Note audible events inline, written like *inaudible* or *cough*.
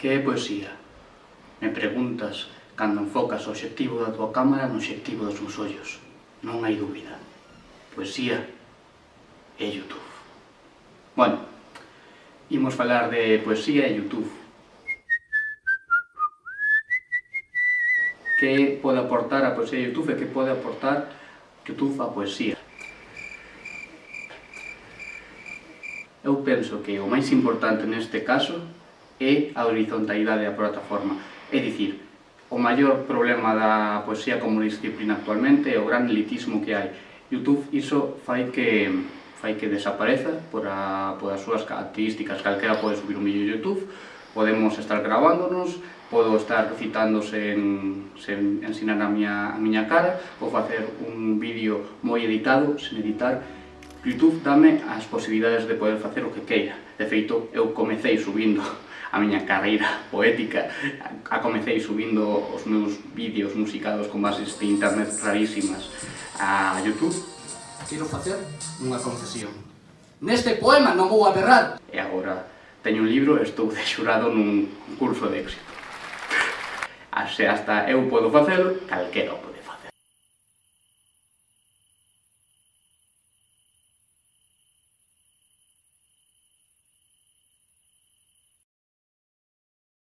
Que é poesía? Me preguntas cando enfocas o obxectivo da tua cámara no obxectivo dos meus ollos. Non hai dúbida. Poesía é Youtube. Bueno, imos falar de poesía e Youtube. Que pode aportar a poesía Youtube e que pode aportar Youtube a poesía? Eu penso que o máis importante neste caso é a horizontalidade da plataforma. É dicir, o maior problema da poesía como disciplina actualmente é o gran elitismo que hai. Youtube iso fai que fai que desapareza por, a, por as súas características. Calquera pode subir un vídeo de Youtube, podemos estar grabándonos, podo estar citando sen, sen ensinar a miña, a miña cara, ou facer un vídeo moi editado, sen editar, Youtube dame as posibilidades de poder facer o que queira. De feito, eu comecei subindo a miña carreira *laughs* poética. A comecei subindo os meus vídeos musicados con bases de internet rarísimas a Youtube. Quero facer unha confesión. Neste poema non vou aberrar. E agora teño un libro e estou *laughs* de xurado nun curso de éxito. Así hasta eu podo facelo, calquera